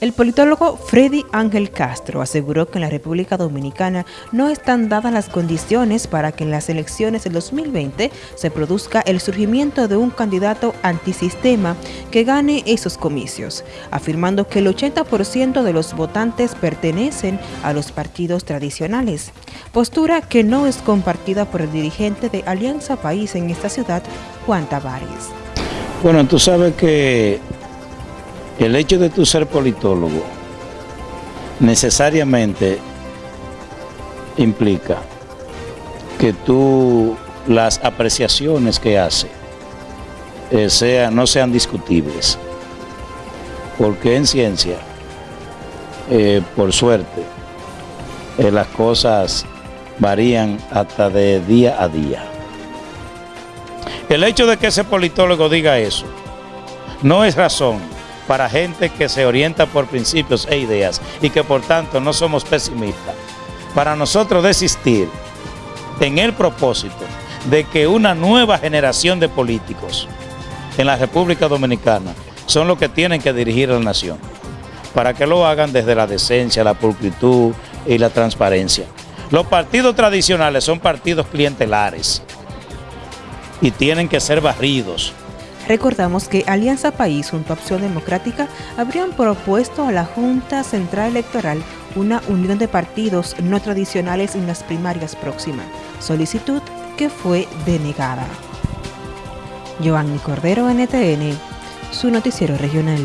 El politólogo Freddy Ángel Castro aseguró que en la República Dominicana no están dadas las condiciones para que en las elecciones del 2020 se produzca el surgimiento de un candidato antisistema que gane esos comicios, afirmando que el 80% de los votantes pertenecen a los partidos tradicionales, postura que no es compartida por el dirigente de Alianza País en esta ciudad, Juan Tavares. Bueno, tú sabes que el hecho de tu ser politólogo necesariamente implica que tú las apreciaciones que hace eh, no sean discutibles. Porque en ciencia, eh, por suerte, eh, las cosas varían hasta de día a día. El hecho de que ese politólogo diga eso no es razón para gente que se orienta por principios e ideas y que por tanto no somos pesimistas. Para nosotros desistir en el propósito de que una nueva generación de políticos en la República Dominicana son los que tienen que dirigir a la nación, para que lo hagan desde la decencia, la pulcritud y la transparencia. Los partidos tradicionales son partidos clientelares y tienen que ser barridos, Recordamos que Alianza País junto a Opción Democrática habrían propuesto a la Junta Central Electoral una unión de partidos no tradicionales en las primarias próximas, solicitud que fue denegada. Giovanni Cordero, NTN, su noticiero regional.